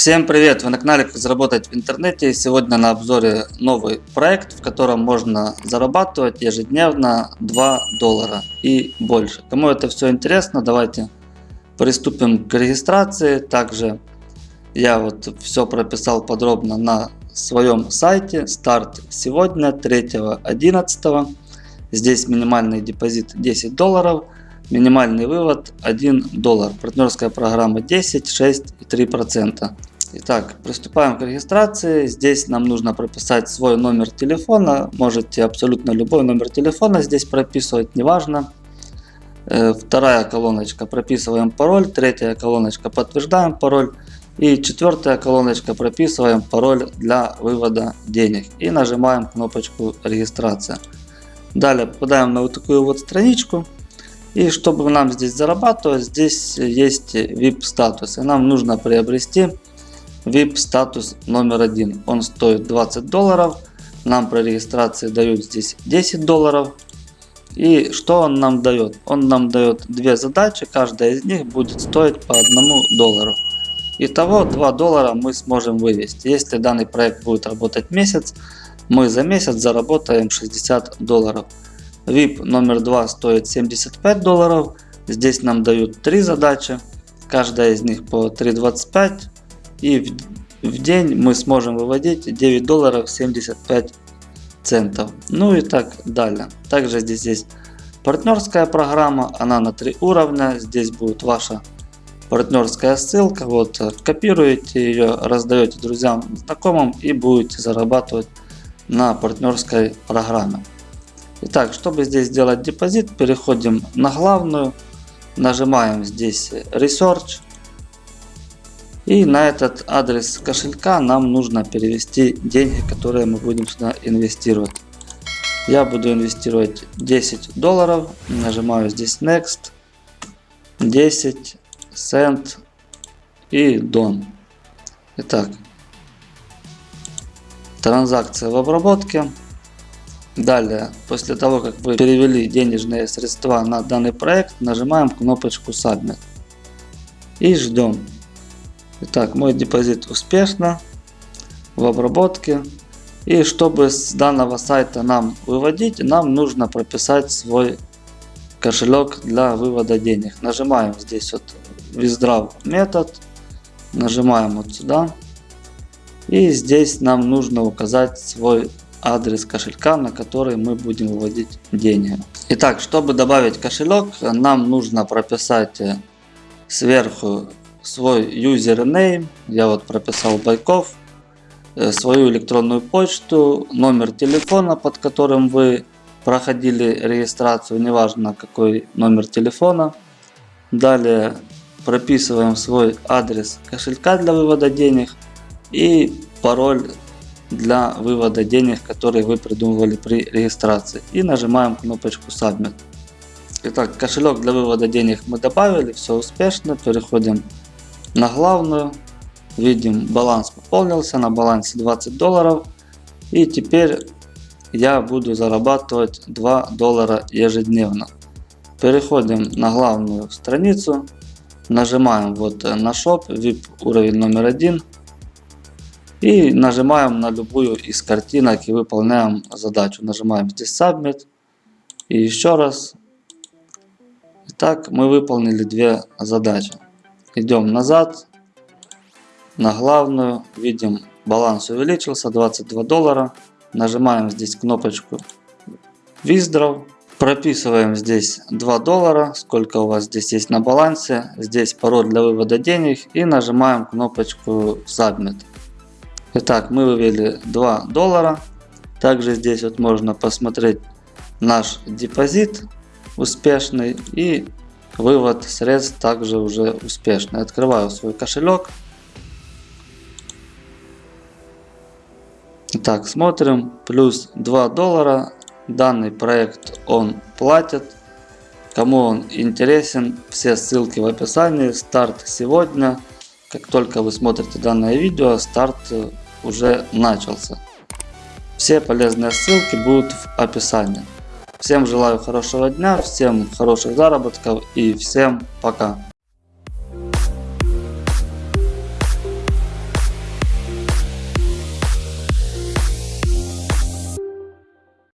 Всем привет! Вы на канале Как заработать в интернете. Сегодня на обзоре новый проект, в котором можно зарабатывать ежедневно 2 доллара и больше. Кому это все интересно, давайте приступим к регистрации. Также я вот все прописал подробно на своем сайте. Старт сегодня 3.11. Здесь минимальный депозит 10 долларов. Минимальный вывод 1 доллар. Партнерская программа 10, 6 и 3%. Итак, приступаем к регистрации. Здесь нам нужно прописать свой номер телефона. Можете абсолютно любой номер телефона здесь прописывать, неважно. Э, вторая колоночка прописываем пароль. Третья колоночка подтверждаем пароль. И четвертая колоночка прописываем пароль для вывода денег. И нажимаем кнопочку регистрация. Далее попадаем на вот такую вот страничку. И чтобы нам здесь зарабатывать, здесь есть VIP статус. И нам нужно приобрести VIP статус номер один. Он стоит 20 долларов. Нам при регистрации дают здесь 10 долларов. И что он нам дает? Он нам дает две задачи. Каждая из них будет стоить по 1 доллару. Итого 2 доллара мы сможем вывести. Если данный проект будет работать месяц, мы за месяц заработаем 60 долларов. VIP номер 2 стоит 75 долларов. Здесь нам дают три задачи. Каждая из них по 3.25 и в, в день мы сможем выводить 9 долларов 75 центов. Ну и так далее. Также здесь есть партнерская программа, она на три уровня. Здесь будет ваша партнерская ссылка. Вот копируете ее, раздаете друзьям, знакомым и будете зарабатывать на партнерской программе. Итак, чтобы здесь сделать депозит, переходим на главную, нажимаем здесь Research и на этот адрес кошелька нам нужно перевести деньги, которые мы будем сюда инвестировать. Я буду инвестировать 10 долларов. Нажимаю здесь Next. 10 Send и Done. Итак, транзакция в обработке. Далее, после того, как вы перевели денежные средства на данный проект, нажимаем кнопочку Submit. И ждем. Итак, мой депозит успешно в обработке. И чтобы с данного сайта нам выводить, нам нужно прописать свой кошелек для вывода денег. Нажимаем здесь вот Withdraw метод. Нажимаем вот сюда. И здесь нам нужно указать свой адрес кошелька, на который мы будем выводить деньги. Итак, чтобы добавить кошелек, нам нужно прописать сверху свой username, я вот прописал Байков, э, свою электронную почту, номер телефона, под которым вы проходили регистрацию, неважно какой номер телефона. Далее прописываем свой адрес кошелька для вывода денег и пароль для вывода денег, который вы придумывали при регистрации. И нажимаем кнопочку Submit. Итак, кошелек для вывода денег мы добавили, все успешно. Переходим на главную. Видим баланс пополнился, на балансе 20 долларов. И теперь я буду зарабатывать 2 доллара ежедневно. Переходим на главную страницу. Нажимаем вот на Shop, VIP уровень номер один. И нажимаем на любую из картинок и выполняем задачу. Нажимаем здесь Submit. И еще раз. Итак, мы выполнили две задачи. Идем назад на главную. Видим баланс увеличился 22 доллара. Нажимаем здесь кнопочку Withdraw. Прописываем здесь 2 доллара, сколько у вас здесь есть на балансе. Здесь пароль для вывода денег и нажимаем кнопочку Submit. Итак, мы вывели 2 доллара. Также здесь вот можно посмотреть наш депозит успешный и Вывод средств также уже успешный. Открываю свой кошелек. Так, смотрим. Плюс 2 доллара. Данный проект он платит. Кому он интересен, все ссылки в описании. Старт сегодня. Как только вы смотрите данное видео, старт уже начался. Все полезные ссылки будут в описании. Всем желаю хорошего дня, всем хороших заработков и всем пока.